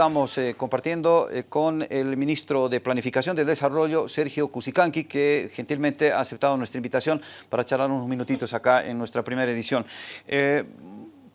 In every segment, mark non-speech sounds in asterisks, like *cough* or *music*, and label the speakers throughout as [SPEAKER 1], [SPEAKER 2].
[SPEAKER 1] estamos eh, compartiendo eh, con el ministro de Planificación del Desarrollo, Sergio Cusicanqui, que gentilmente ha aceptado nuestra invitación para charlar unos minutitos acá en nuestra primera edición. Eh,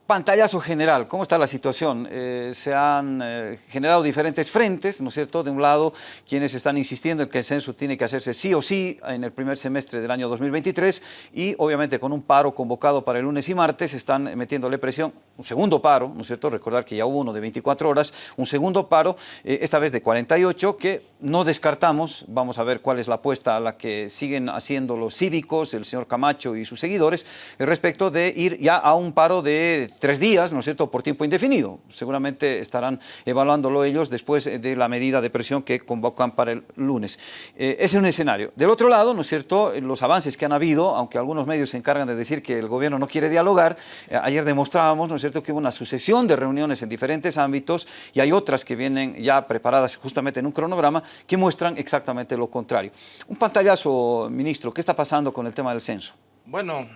[SPEAKER 1] Pantallazo general, ¿cómo está la situación? Eh, se han eh, generado diferentes frentes, ¿no es cierto? De un lado, quienes están insistiendo en que el censo tiene que hacerse sí o sí en el primer semestre del año 2023 y obviamente con un paro convocado para el lunes y martes están metiéndole presión, un segundo paro, ¿no es cierto? Recordar que ya hubo uno de 24 horas, un segundo paro, eh, esta vez de 48, que no descartamos, vamos a ver cuál es la apuesta a la que siguen haciendo los cívicos, el señor Camacho y sus seguidores, respecto de ir ya a un paro de tres días, ¿no es cierto?, por tiempo indefinido. Seguramente estarán evaluándolo ellos después de la medida de presión que convocan para el lunes. Eh, ese es un escenario. Del otro lado, ¿no es cierto?, los avances que han habido, aunque algunos medios se encargan de decir que el gobierno no quiere dialogar, eh, ayer demostrábamos, ¿no es cierto?, que hubo una sucesión de reuniones en diferentes ámbitos y hay otras que vienen ya preparadas justamente en un cronograma que muestran exactamente lo contrario. Un pantallazo, ministro, ¿qué está pasando con el tema del censo?
[SPEAKER 2] Bueno,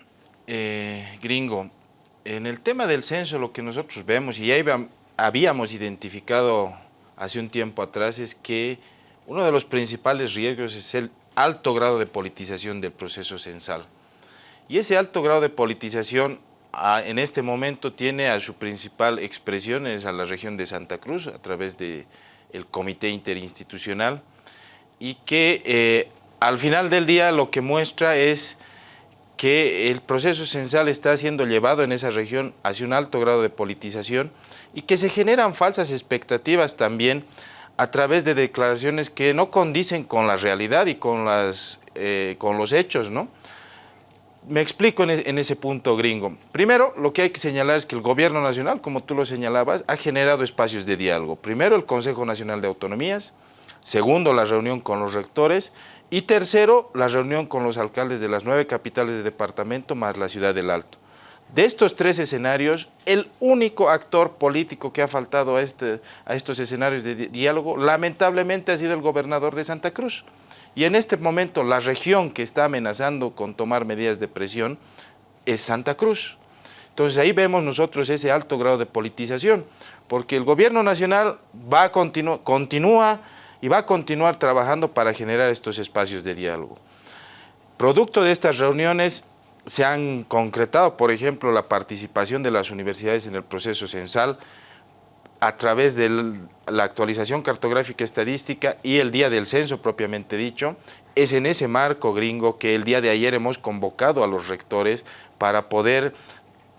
[SPEAKER 2] eh, gringo, en el tema del censo lo que nosotros vemos y ya habíamos identificado hace un tiempo atrás es que uno de los principales riesgos es el alto grado de politización del proceso censal. Y ese alto grado de politización en este momento tiene a su principal expresión es a la región de Santa Cruz a través del comité interinstitucional y que eh, al final del día lo que muestra es que el proceso censal está siendo llevado en esa región hacia un alto grado de politización y que se generan falsas expectativas también a través de declaraciones que no condicen con la realidad y con, las, eh, con los hechos, ¿no? Me explico en, en, ese punto gringo. Primero, lo que hay que señalar es que el gobierno nacional, como tú lo señalabas, ha generado espacios de diálogo. Primero, el Consejo Nacional de Autonomías, segundo, la reunión con los rectores y tercero, la reunión con los alcaldes de las nueve capitales de departamento más la ciudad del Alto. De estos tres escenarios, el único actor político que ha faltado a, este, a estos escenarios de diálogo, lamentablemente ha sido el gobernador de Santa Cruz. Y en este momento la región que está amenazando con tomar medidas de presión es Santa Cruz. Entonces ahí vemos nosotros ese alto grado de politización, porque el gobierno nacional va a continúa y va a continuar trabajando para generar estos espacios de diálogo. Producto de estas reuniones se han concretado, por ejemplo, la participación de las universidades en el proceso censal a través de la actualización cartográfica estadística y el día del censo propiamente dicho. Es en ese marco gringo que el día de ayer hemos convocado a los rectores para poder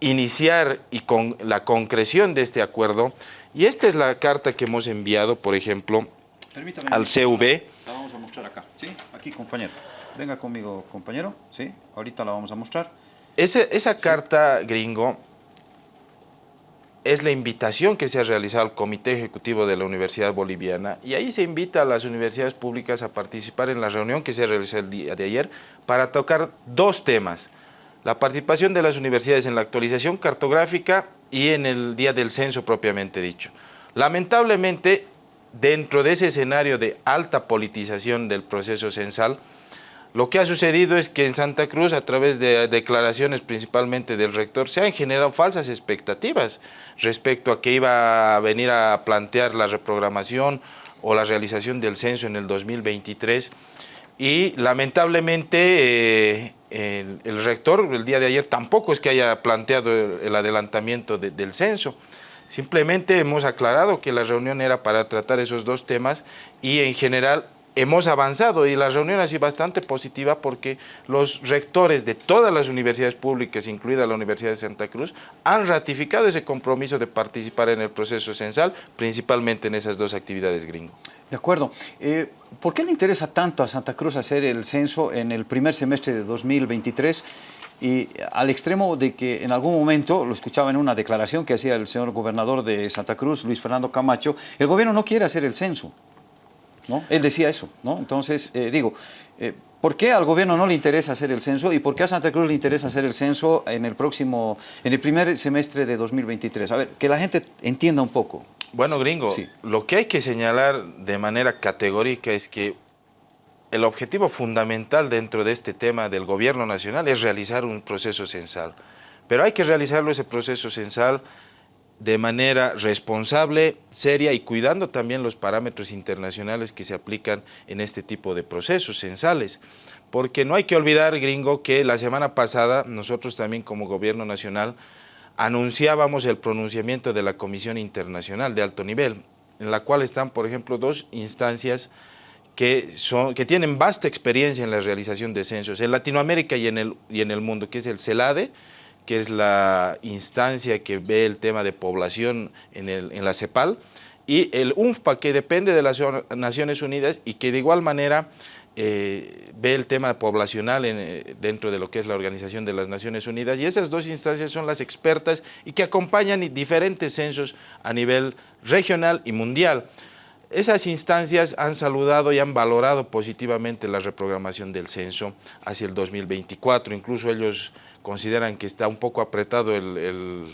[SPEAKER 2] iniciar y con la concreción de este acuerdo. Y esta es la carta que hemos enviado, por ejemplo, al CV.
[SPEAKER 1] La vamos a mostrar acá, ¿sí? Aquí, compañero. Venga conmigo, compañero, ¿sí? Ahorita la vamos a mostrar.
[SPEAKER 2] esa carta, gringo, es la invitación que se ha realizado al Comité Ejecutivo de la Universidad Boliviana y ahí se invita a las universidades públicas a participar en la reunión que se realizó el día de ayer para tocar dos temas. La participación de las universidades en la actualización cartográfica y en el día del censo propiamente dicho. Lamentablemente, dentro de ese escenario de alta politización del proceso censal, lo que ha sucedido es que en Santa Cruz, a través de declaraciones principalmente del rector, se han generado falsas expectativas respecto a que iba a venir a plantear la reprogramación o la realización del censo en el 2023 y lamentablemente eh, el, rector el día de ayer tampoco es que haya planteado el, adelantamiento del censo. Simplemente hemos aclarado que la reunión era para tratar esos dos temas y en general hemos avanzado y la reunión ha sido bastante positiva porque los rectores de todas las universidades públicas, incluida la Universidad de Santa Cruz, han ratificado ese compromiso de participar en el proceso censal, principalmente en esas dos actividades gringo.
[SPEAKER 1] De acuerdo. Eh, ¿Por qué le interesa tanto a Santa Cruz hacer el censo en el primer semestre de 2023 y al extremo de que en algún momento, lo escuchaba en una declaración que hacía el señor gobernador de Santa Cruz, Luis Fernando Camacho, el gobierno no quiere hacer el censo. ¿no? Él decía eso. ¿no? Entonces, eh, digo, eh, ¿por qué al gobierno no le interesa hacer el censo y por qué a Santa Cruz le interesa hacer el censo en el próximo, en el primer semestre de 2023? A ver, que la gente entienda un poco.
[SPEAKER 2] Bueno, gringo, lo que hay que señalar de manera categórica es que el objetivo fundamental dentro de este tema del gobierno nacional es realizar un proceso censal. Pero hay que realizarlo ese proceso censal de manera responsable, seria y cuidando también los parámetros internacionales que se aplican en este tipo de procesos censales. Porque no hay que olvidar, gringo, que la semana pasada nosotros también como gobierno nacional anunciábamos el pronunciamiento de la Comisión Internacional de Alto Nivel, en la cual están, por ejemplo, dos instancias que, tienen vasta experiencia en la realización de censos en Latinoamérica y en el, y en el mundo, que es el CELADE, que es la instancia que ve el tema de población en, el, en la CEPAL, y el UNFPA, que depende de las Naciones Unidas y que de igual manera eh, ve el tema poblacional eh, dentro de lo que es la Organización de las Naciones Unidas y esas dos instancias son las expertas y que acompañan diferentes censos a nivel regional y mundial. Esas instancias han saludado y han valorado positivamente la reprogramación del censo hacia el 2024, incluso ellos consideran que está un poco apretado el,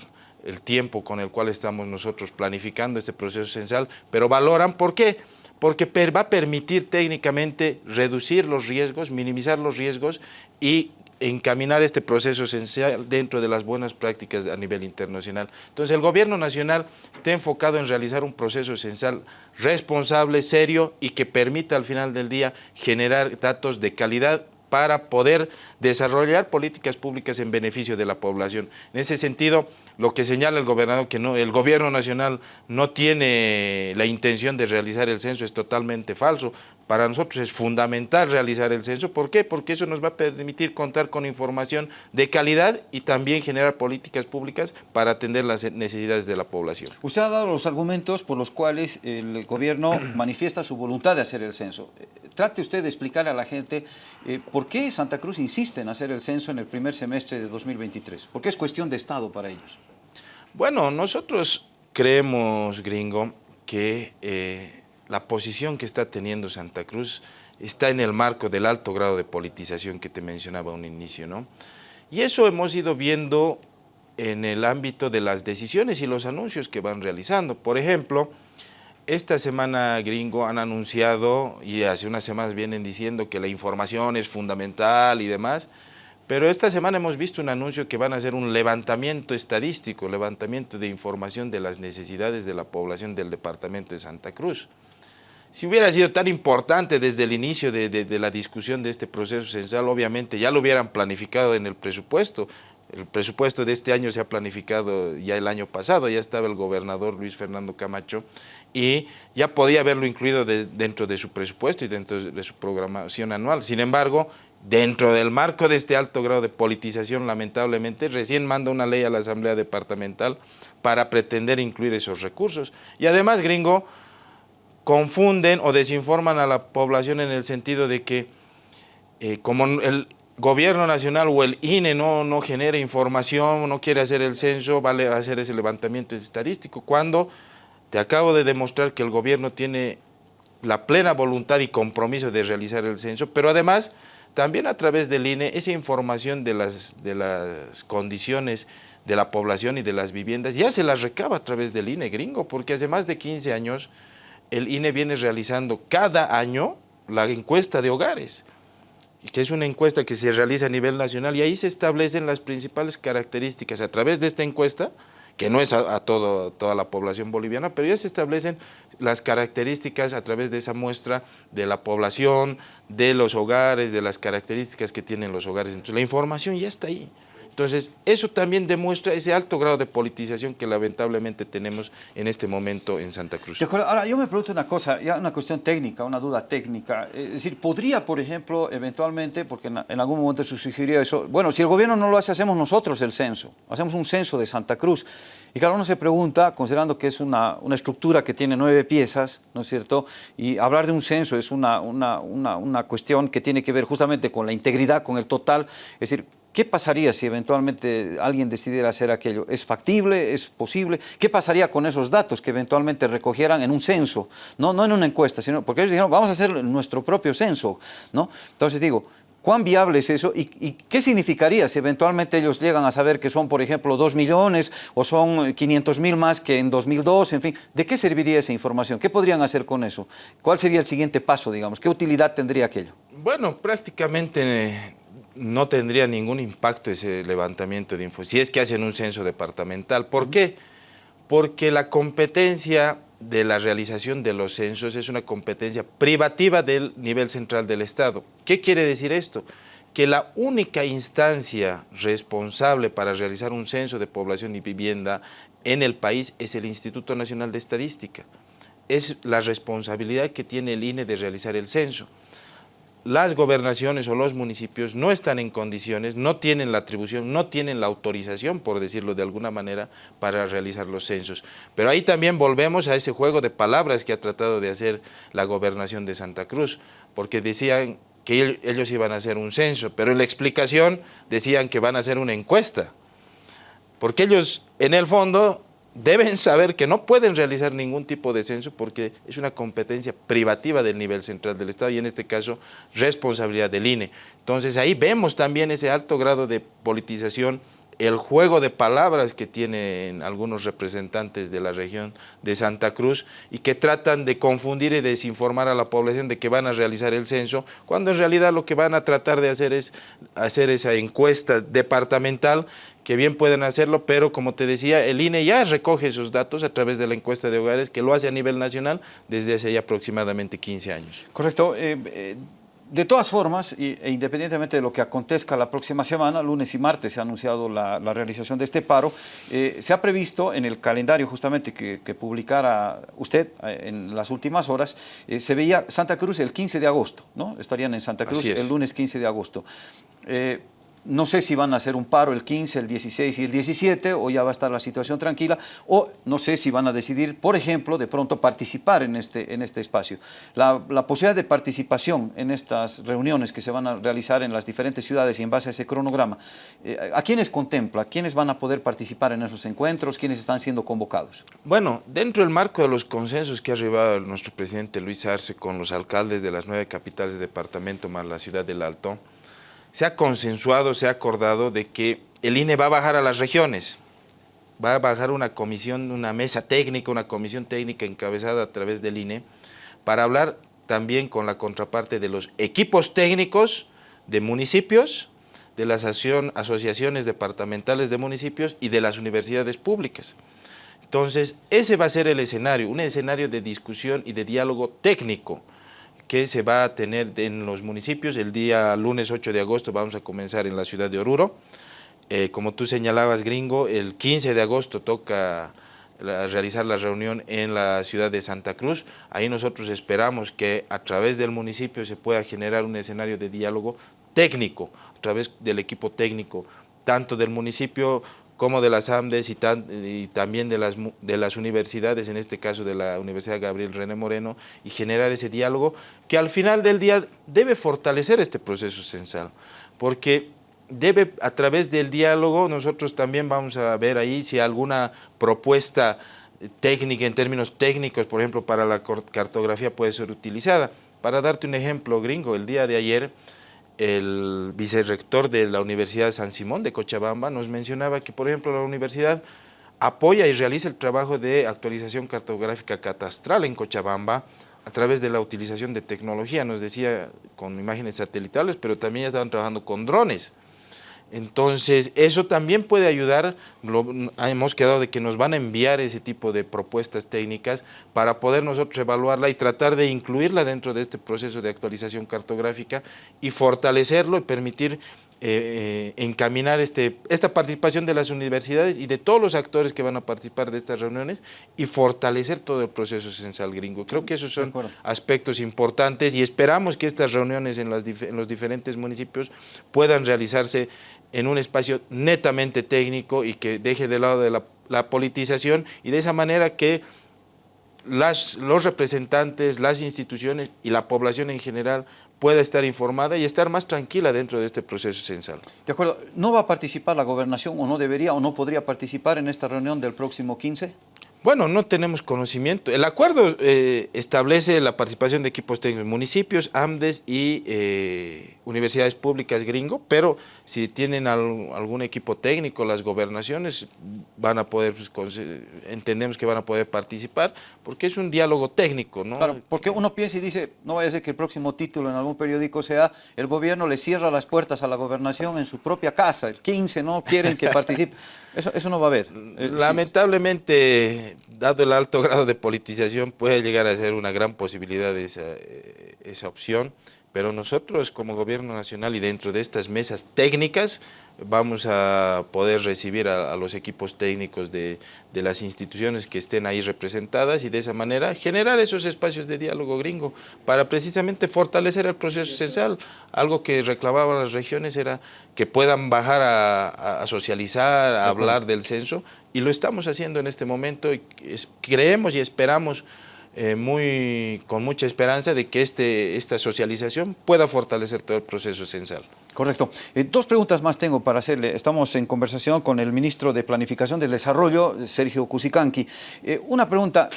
[SPEAKER 2] tiempo con el cual estamos nosotros planificando este proceso censal, pero valoran, ¿por qué?, porque va a permitir técnicamente reducir los riesgos, minimizar los riesgos y encaminar este proceso esencial dentro de las buenas prácticas a nivel internacional. Entonces el gobierno nacional está enfocado en realizar un proceso esencial responsable, serio y que permita al final del día generar datos de calidad para poder desarrollar políticas públicas en beneficio de la población. En ese sentido, lo que señala el gobernador, que no, el gobierno nacional no tiene la intención de realizar el censo, es totalmente falso. Para nosotros es fundamental realizar el censo. ¿Por qué? Porque eso nos va a permitir contar con información de calidad y también generar políticas públicas para atender las necesidades de la población.
[SPEAKER 1] Usted ha dado los argumentos por los cuales el gobierno *clears throat* manifiesta su voluntad de hacer el censo. Trate usted de explicar a la gente eh, por qué Santa Cruz insiste en hacer el censo en el primer semestre de 2023. Porque es cuestión de Estado para ellos.
[SPEAKER 2] Bueno, nosotros creemos, gringo, que eh, la posición que está teniendo Santa Cruz está en el marco del alto grado de politización que te mencionaba a un inicio, ¿no? Y eso hemos ido viendo en el ámbito de las decisiones y los anuncios que van realizando. Por ejemplo, esta semana gringo han anunciado, y hace unas semanas vienen diciendo que la información es fundamental y demás, pero esta semana hemos visto un anuncio que van a hacer un levantamiento estadístico, levantamiento de información de las necesidades de la población del departamento de Santa Cruz. Si hubiera sido tan importante desde el inicio de, la discusión de este proceso censal, obviamente ya lo hubieran planificado en el presupuesto. El presupuesto de este año se ha planificado ya el año pasado, ya estaba el gobernador Luis Fernando Camacho y ya podía haberlo incluido dentro de su presupuesto y dentro de su programación anual. Sin embargo, Dentro del marco de este alto grado de politización, lamentablemente, recién manda una ley a la Asamblea Departamental para pretender incluir esos recursos. Y además, gringo, confunden o desinforman a la población en el sentido de que eh, como el gobierno nacional o el INE no, no genera información, no quiere hacer el censo, vale hacer ese levantamiento estadístico, cuando te acabo de demostrar que el gobierno tiene la plena voluntad y compromiso de realizar el censo, pero además también a través del INE, esa información de las, de las condiciones de la población y de las viviendas ya se las recaba a través del INE gringo, porque hace más de 15 años el INE viene realizando cada año la encuesta de hogares, que es una encuesta que se realiza a nivel nacional y ahí se establecen las principales características a través de esta encuesta, que no es a, todo, toda la población boliviana, pero ya se establecen las características a través de esa muestra de la población, de los hogares, de las características que tienen los hogares. Entonces la información ya está ahí. Entonces, eso también demuestra ese alto grado de politización que lamentablemente tenemos en este momento en Santa Cruz.
[SPEAKER 1] Ahora, yo me pregunto una cosa, ya una cuestión técnica, una duda técnica. Es decir, ¿podría, por ejemplo, eventualmente, porque en, algún momento se sugirió eso, bueno, si el gobierno no lo hace, hacemos nosotros el censo, hacemos un censo de Santa Cruz. Y claro, uno se pregunta, considerando que es una, una estructura que tiene nueve piezas, ¿no es cierto? Y hablar de un censo es una, una, una, una cuestión que tiene que ver justamente con la integridad, con el total, es decir, ¿Qué pasaría si eventualmente alguien decidiera hacer aquello? ¿Es factible? ¿Es posible? ¿Qué pasaría con esos datos que eventualmente recogieran en un censo? No, no en una encuesta, sino porque ellos dijeron, vamos a hacer nuestro propio censo. ¿no? Entonces digo, ¿cuán viable es eso? ¿Y, qué significaría si eventualmente ellos llegan a saber que son, por ejemplo, 2 millones o son 500 mil más que en 2002? En fin, ¿de qué serviría esa información? ¿Qué podrían hacer con eso? ¿Cuál sería el siguiente paso, digamos? ¿Qué utilidad tendría aquello?
[SPEAKER 2] Bueno, prácticamente no tendría ningún impacto ese levantamiento de info, si es que hacen un censo departamental. ¿Por qué? porque la competencia de la realización de los censos es una competencia privativa del nivel central del Estado. ¿Qué quiere decir esto? Que la única instancia responsable para realizar un censo de población y vivienda en el país es el Instituto Nacional de Estadística. Es la responsabilidad que tiene el INE de realizar el censo las gobernaciones o los municipios no están en condiciones, no tienen la atribución, no tienen la autorización, por decirlo de alguna manera, para realizar los censos. Pero ahí también volvemos a ese juego de palabras que ha tratado de hacer la gobernación de Santa Cruz, porque decían que ellos iban a hacer un censo, pero en la explicación decían que van a hacer una encuesta, porque ellos en el fondo deben saber que no pueden realizar ningún tipo de censo porque es una competencia privativa del nivel central del Estado y en este caso responsabilidad del INE. Entonces ahí vemos también ese alto grado de politización el juego de palabras que tienen algunos representantes de la región de Santa Cruz y que tratan de confundir y desinformar a la población de que van a realizar el censo, cuando en realidad lo que van a tratar de hacer es hacer esa encuesta departamental que bien pueden hacerlo, pero como te decía, el INE ya recoge esos datos a través de la encuesta de hogares, que lo hace a nivel nacional desde hace ya aproximadamente 15 años.
[SPEAKER 1] Correcto. Eh, eh, de todas formas, e independientemente de lo que acontezca la próxima semana, lunes y martes se ha anunciado la, realización de este paro, eh, se ha previsto en el calendario justamente que, publicara usted en las últimas horas, se veía Santa Cruz el 15 de agosto, ¿no? Estarían en Santa Cruz el lunes 15 de agosto. No sé si van a hacer un paro el 15, el 16 y el 17 o ya va a estar la situación tranquila o no sé si van a decidir, por ejemplo, de pronto participar en este, en este espacio. La, posibilidad de participación en estas reuniones que se van a realizar en las diferentes ciudades y en base a ese cronograma, eh, ¿a quiénes contempla? ¿Quiénes van a poder participar en esos encuentros? ¿Quiénes están siendo convocados?
[SPEAKER 2] Bueno, dentro del marco de los consensos que ha arribado nuestro presidente Luis Arce con los alcaldes de las nueve capitales de departamento más la ciudad del Alto, se ha consensuado, se ha acordado de que el INE va a bajar a las regiones, va a bajar una comisión, una mesa técnica, una comisión técnica encabezada a través del INE, para hablar también con la contraparte de los equipos técnicos de municipios, de las asociaciones departamentales de municipios y de las universidades públicas. Entonces, ese va a ser el escenario, un escenario de discusión y de diálogo técnico, que se va a tener en los municipios. El día lunes 8 de agosto vamos a comenzar en la ciudad de Oruro. Eh, como tú señalabas, gringo, el 15 de agosto toca realizar la reunión en la ciudad de Santa Cruz. Ahí nosotros esperamos que a través del municipio se pueda generar un escenario de diálogo técnico, a través del equipo técnico, tanto del municipio como de las AMDES y, también de las, de las universidades, en este caso de la Universidad Gabriel René Moreno, y generar ese diálogo que al final del día debe fortalecer este proceso censal, porque debe, a través del diálogo, nosotros también vamos a ver ahí si alguna propuesta técnica, en términos técnicos, por ejemplo, para la cartografía puede ser utilizada. Para darte un ejemplo gringo, el día de ayer el vicerrector de la Universidad de San Simón de Cochabamba nos mencionaba que, por ejemplo, la universidad apoya y realiza el trabajo de actualización cartográfica catastral en Cochabamba a través de la utilización de tecnología, nos decía con imágenes satelitales, pero también estaban trabajando con drones. Entonces, eso también puede ayudar, hemos quedado de que nos van a enviar ese tipo de propuestas técnicas para poder nosotros evaluarla y tratar de incluirla dentro de este proceso de actualización cartográfica y fortalecerlo y permitir eh, eh, encaminar este, esta participación de las universidades y de todos los actores que van a participar de estas reuniones y fortalecer todo el proceso censal gringo. Creo que esos son aspectos importantes y esperamos que estas reuniones en, en los diferentes municipios puedan realizarse en un espacio netamente técnico y que deje de lado de la, politización y de esa manera que las, los representantes, las instituciones y la población en general pueda estar informada y estar más tranquila dentro de este proceso censal.
[SPEAKER 1] De acuerdo. ¿No va a participar la gobernación o no debería o no podría participar en esta reunión del próximo 15?
[SPEAKER 2] Bueno, no tenemos conocimiento. El acuerdo eh, establece la participación de equipos técnicos, municipios, AMDES y eh, universidades públicas gringo, pero si tienen algún equipo técnico, las gobernaciones van a poder, pues, entendemos que van a poder participar, porque es un diálogo técnico, ¿no?
[SPEAKER 1] Claro, porque uno piensa y dice, no vaya a ser que el próximo título en algún periódico sea, el gobierno le cierra las puertas a la gobernación en su propia casa, el 15 no quieren que participe, *laughs* eso, eso no va a haber.
[SPEAKER 2] Eh, Lamentablemente, dado el alto grado de politización, puede llegar a ser una gran posibilidad esa, eh, esa opción pero nosotros como gobierno nacional y dentro de estas mesas técnicas vamos a poder recibir a, los equipos técnicos de, las instituciones que estén ahí representadas y de esa manera generar esos espacios de diálogo gringo para precisamente fortalecer el proceso esencial. Algo que reclamaban las regiones era que puedan bajar a, socializar, a hablar del censo y lo estamos haciendo en este momento y creemos y esperamos eh, muy, con mucha esperanza de que este, esta socialización pueda fortalecer todo el proceso censal.
[SPEAKER 1] Correcto. Eh, dos preguntas más tengo para hacerle. Estamos en conversación con el ministro de Planificación del Desarrollo, Sergio Cusicanqui. Eh, una pregunta,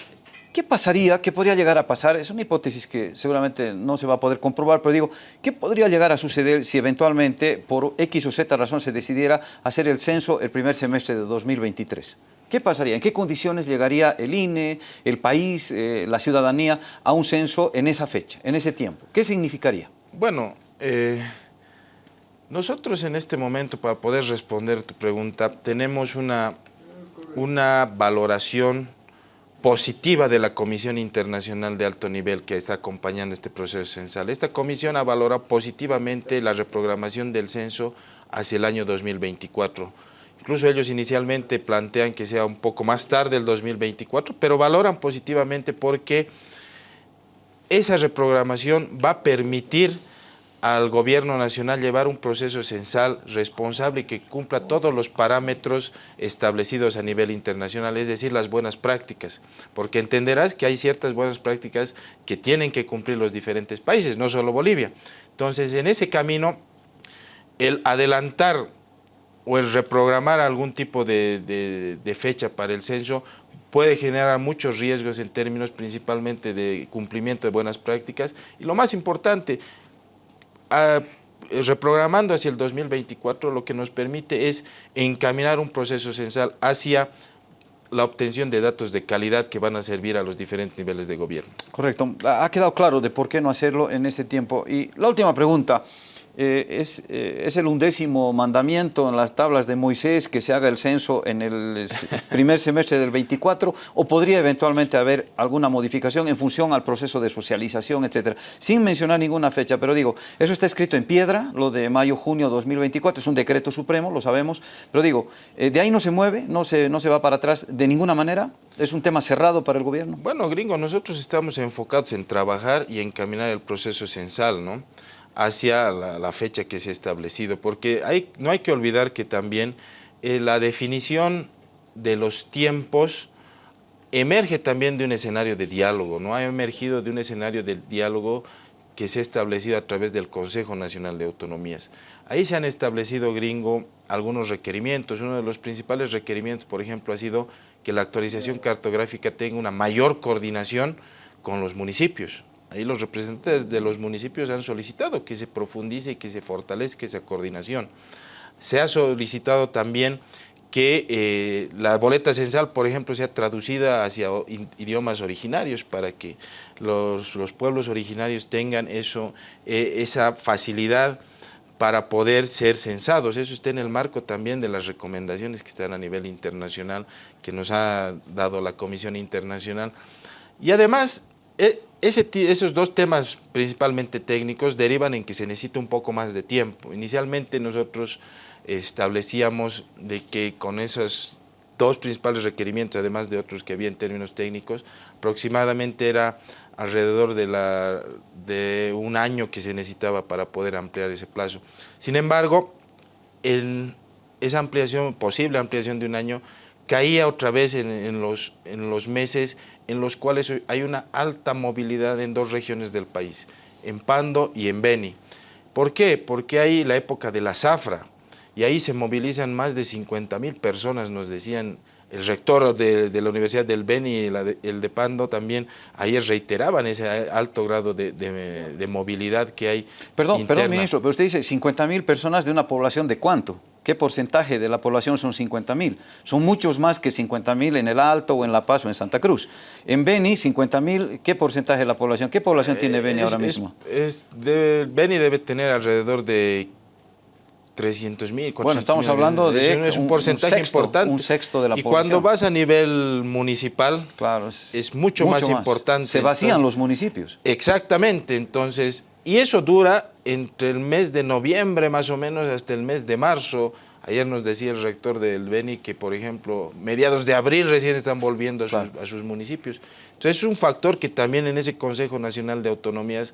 [SPEAKER 1] ¿qué pasaría, qué podría llegar a pasar? Es una hipótesis que seguramente no se va a poder comprobar, pero digo, ¿qué podría llegar a suceder si eventualmente por X o Z razón se decidiera hacer el censo el primer semestre de 2023? ¿Qué pasaría? ¿En qué condiciones llegaría el INE, el país, eh, la ciudadanía a un censo en esa fecha, en ese tiempo? ¿Qué significaría?
[SPEAKER 2] Bueno, eh, nosotros en este momento, para poder responder tu pregunta, tenemos una, una valoración positiva de la Comisión Internacional de Alto Nivel que está acompañando este proceso censal. Esta comisión ha valorado positivamente la reprogramación del censo hacia el año 2024 Incluso ellos inicialmente plantean que sea un poco más tarde el 2024, pero valoran positivamente porque esa reprogramación va a permitir al gobierno nacional llevar un proceso censal responsable y que cumpla todos los parámetros establecidos a nivel internacional, es decir, las buenas prácticas, porque entenderás que hay ciertas buenas prácticas que tienen que cumplir los diferentes países, no solo Bolivia. Entonces, en ese camino, el adelantar o el reprogramar algún tipo de, fecha para el censo puede generar muchos riesgos en términos principalmente de cumplimiento de buenas prácticas y lo más importante, reprogramando hacia el 2024 lo que nos permite es encaminar un proceso censal hacia la obtención de datos de calidad que van a servir a los diferentes niveles de gobierno.
[SPEAKER 1] Correcto. Ha quedado claro de por qué no hacerlo en ese tiempo. Y la última pregunta. Eh, es, eh, es, el undécimo mandamiento en las tablas de Moisés que se haga el censo en el *laughs* primer semestre del 24 o podría eventualmente haber alguna modificación en función al proceso de socialización, etcétera, sin mencionar ninguna fecha, pero digo, eso está escrito en piedra, lo de mayo-junio 2024, es un decreto supremo, lo sabemos, pero digo, eh, de ahí no se mueve, no se, no se va para atrás de ninguna manera, es un tema cerrado para el gobierno.
[SPEAKER 2] Bueno, gringo, nosotros estamos enfocados en trabajar y encaminar el proceso censal, ¿no? Hacia la, fecha que se ha establecido, porque hay, no hay que olvidar que también eh, la definición de los tiempos emerge también de un escenario de diálogo, no ha emergido de un escenario de diálogo que se ha establecido a través del Consejo Nacional de Autonomías. Ahí se han establecido, gringo, algunos requerimientos. Uno de los principales requerimientos, por ejemplo, ha sido que la actualización cartográfica tenga una mayor coordinación con los municipios. Ahí los representantes de los municipios han solicitado que se profundice y que se fortalezca esa coordinación. Se ha solicitado también que eh, la boleta censal, por ejemplo, sea traducida hacia idiomas originarios para que los, pueblos originarios tengan eso, eh, esa facilidad para poder ser censados. Eso está en el marco también de las recomendaciones que están a nivel internacional, que nos ha dado la Comisión Internacional. Y además, eh, esos dos temas principalmente técnicos derivan en que se necesita un poco más de tiempo. Inicialmente nosotros establecíamos de que con esos dos principales requerimientos, además de otros que había en términos técnicos, aproximadamente era alrededor de, la, de un año que se necesitaba para poder ampliar ese plazo. Sin embargo, en esa ampliación, posible ampliación de un año, caía otra vez en, los, en los meses en los cuales hay una alta movilidad en dos regiones del país, en Pando y en Beni. ¿Por qué? Porque hay la época de la zafra y ahí se movilizan más de 50 mil personas, nos decían el rector de, la Universidad del Beni y el de Pando también ayer reiteraban ese alto grado de, movilidad que hay
[SPEAKER 1] Perdón, perdón, ministro, pero usted dice 50 mil personas de una población de cuánto? ¿Qué porcentaje de la población son 50 mil? Son muchos más que 50 mil en el Alto o en La Paz o en Santa Cruz. En Beni, 50 mil, ¿qué porcentaje de la población? ¿Qué población tiene Beni ahora mismo?
[SPEAKER 2] Es, Beni debe tener alrededor de 300 mil,
[SPEAKER 1] Bueno, estamos hablando de
[SPEAKER 2] es un, porcentaje importante.
[SPEAKER 1] Un sexto de la
[SPEAKER 2] y
[SPEAKER 1] población.
[SPEAKER 2] Y cuando vas a nivel municipal,
[SPEAKER 1] claro,
[SPEAKER 2] es, mucho, más, importante.
[SPEAKER 1] Se vacían los municipios.
[SPEAKER 2] Exactamente, entonces, y eso dura entre el mes de noviembre más o menos hasta el mes de marzo. Ayer nos decía el rector del Beni que, por ejemplo, mediados de abril recién están volviendo a sus, a sus municipios. Entonces es un factor que también en ese Consejo Nacional de Autonomías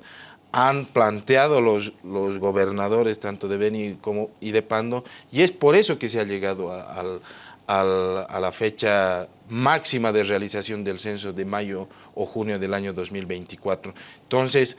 [SPEAKER 2] han planteado los, los gobernadores tanto de Beni como y de Pando y es por eso que se ha llegado a, a la fecha máxima de realización del censo de mayo o junio del año 2024. Entonces,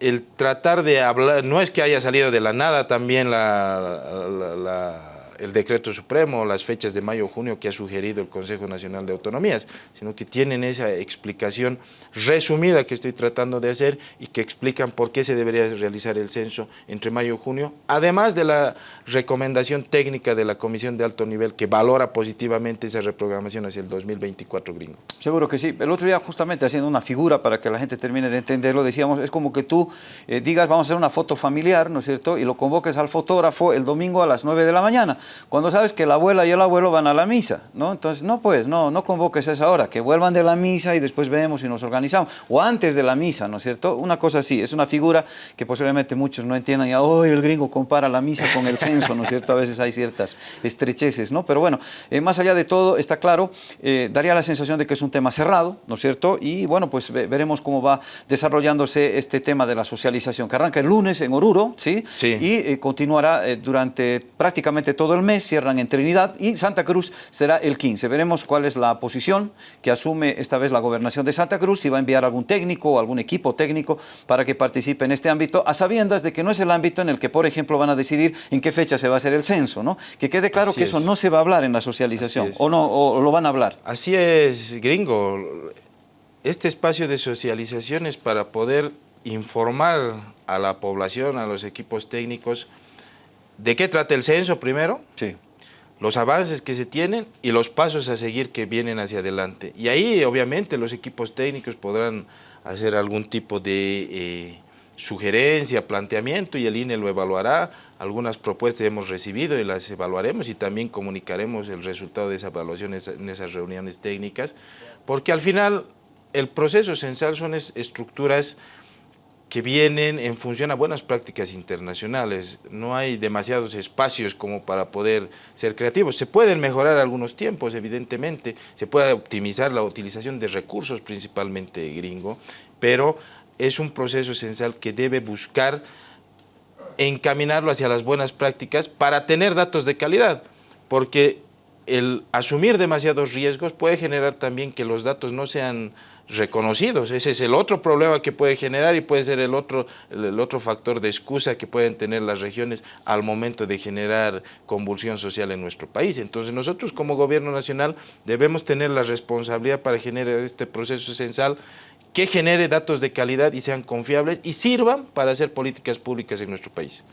[SPEAKER 2] el tratar de hablar, no es que haya salido de la nada también la el decreto supremo, las fechas de mayo o junio que ha sugerido el Consejo Nacional de Autonomías, sino que tienen esa explicación resumida que estoy tratando de hacer y que explican por qué se debería realizar el censo entre mayo y junio, además de la recomendación técnica de la Comisión de Alto Nivel que valora positivamente esa reprogramación hacia el 2024 gringo.
[SPEAKER 1] Seguro que sí. El otro día justamente haciendo una figura para que la gente termine de entenderlo, decíamos, es como que tú eh, digas, vamos a hacer una foto familiar, ¿no es cierto? Y lo convoques al fotógrafo el domingo a las 9 de la mañana cuando sabes que la abuela y el abuelo van a la misa, ¿no? Entonces, no pues, no, no convoques a esa hora, que vuelvan de la misa y después vemos y nos organizamos, o antes de la misa, ¿no es cierto? Una cosa así, es una figura que posiblemente muchos no entiendan, y hoy el gringo compara la misa con el censo, ¿no es cierto? A veces hay ciertas estrecheces, ¿no? Pero bueno, eh, más allá de todo, está claro, eh, daría la sensación de que es un tema cerrado, ¿no es cierto? Y bueno, pues veremos cómo va desarrollándose este tema de la socialización, que arranca el lunes en Oruro, ¿sí?
[SPEAKER 2] sí.
[SPEAKER 1] Y eh, continuará durante prácticamente todo el mes, cierran en Trinidad y Santa Cruz será el 15. Veremos cuál es la posición que asume esta vez la gobernación de Santa Cruz, si va a enviar algún técnico o algún equipo técnico para que participe en este ámbito, a sabiendas de que no es el ámbito en el que, por ejemplo, van a decidir en qué fecha se va a hacer el censo, ¿no? Que quede claro que eso no se va a hablar en la socialización, o no, o lo van a hablar.
[SPEAKER 2] Así es, gringo. Este espacio de socialización es para poder informar a la población, a los equipos técnicos, ¿De qué trata el censo primero?
[SPEAKER 1] Sí.
[SPEAKER 2] Los avances que se tienen y los pasos a seguir que vienen hacia adelante. Y ahí obviamente los equipos técnicos podrán hacer algún tipo de eh, sugerencia, planteamiento y el INE lo evaluará. Algunas propuestas hemos recibido y las evaluaremos y también comunicaremos el resultado de esa evaluación en esas reuniones técnicas, porque al final el proceso censal son estructuras que vienen en función a buenas prácticas internacionales. No hay demasiados espacios como para poder ser creativos. Se pueden mejorar algunos tiempos, evidentemente, se puede optimizar la utilización de recursos, principalmente gringo, pero es un proceso esencial que debe buscar encaminarlo hacia las buenas prácticas para tener datos de calidad, porque el asumir demasiados riesgos puede generar también que los datos no sean reconocidos. Ese es el otro problema que puede generar y puede ser el otro, el otro factor de excusa que pueden tener las regiones al momento de generar convulsión social en nuestro país. Entonces nosotros como gobierno nacional debemos tener la responsabilidad para generar este proceso censal que genere datos de calidad y sean confiables y sirvan para hacer políticas públicas en nuestro país.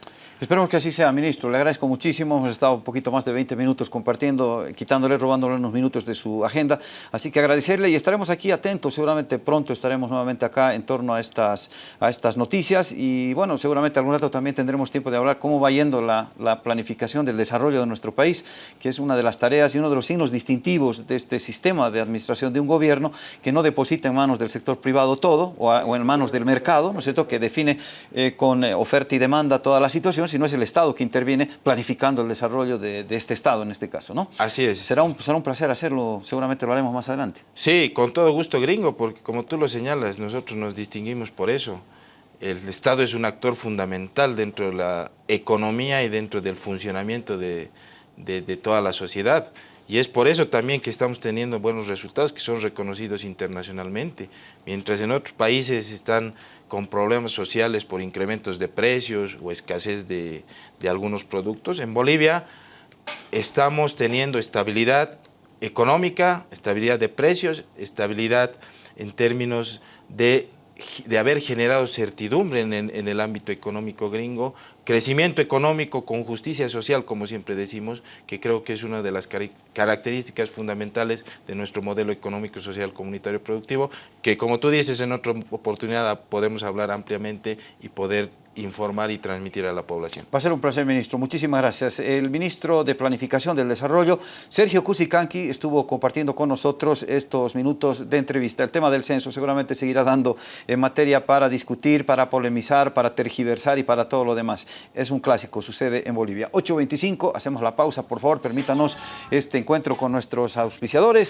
[SPEAKER 1] Esperemos que así sea, ministro. Le agradezco muchísimo. Hemos estado un poquito más de 20 minutos compartiendo, quitándole, robándole unos minutos de su agenda. Así que agradecerle y estaremos aquí atentos. Seguramente pronto estaremos nuevamente acá en torno a estas, a estas noticias. Y bueno, seguramente algún rato también tendremos tiempo de hablar cómo va yendo la, la planificación del desarrollo de nuestro país, que es una de las tareas y uno de los signos distintivos de este sistema de administración de un gobierno que no deposita en manos del sector privado todo o, en manos del mercado, ¿no es cierto?, que define eh, con eh, oferta y demanda toda la situación, sino es el Estado que interviene planificando el desarrollo de, este Estado en este caso, ¿no?
[SPEAKER 2] Así es.
[SPEAKER 1] Será un, será un placer hacerlo, seguramente lo haremos más adelante.
[SPEAKER 2] Sí, con todo gusto, gringo, porque como tú lo señalas, nosotros nos distinguimos por eso. El Estado es un actor fundamental dentro de la economía y dentro del funcionamiento de, de, de toda la sociedad. Y es por eso también que estamos teniendo buenos resultados que son reconocidos internacionalmente. Mientras en otros países están con problemas sociales por incrementos de precios o escasez de, algunos productos. En Bolivia estamos teniendo estabilidad, económica, estabilidad de precios, estabilidad en términos de, de haber generado certidumbre en, en, el ámbito económico gringo, crecimiento económico con justicia social, como siempre decimos, que creo que es una de las car características fundamentales de nuestro modelo económico, social, comunitario productivo, que como tú dices en otra oportunidad podemos hablar ampliamente y poder informar y transmitir a la población.
[SPEAKER 1] Va a ser un placer, ministro. Muchísimas gracias. El ministro de Planificación del Desarrollo, Sergio Cusicanqui, estuvo compartiendo con nosotros estos minutos de entrevista. El tema del censo seguramente seguirá dando en materia para discutir, para polemizar, para tergiversar y para todo lo demás. Es un clásico, sucede en Bolivia. 8.25, hacemos la pausa, por favor, permítanos este encuentro con nuestros auspiciadores.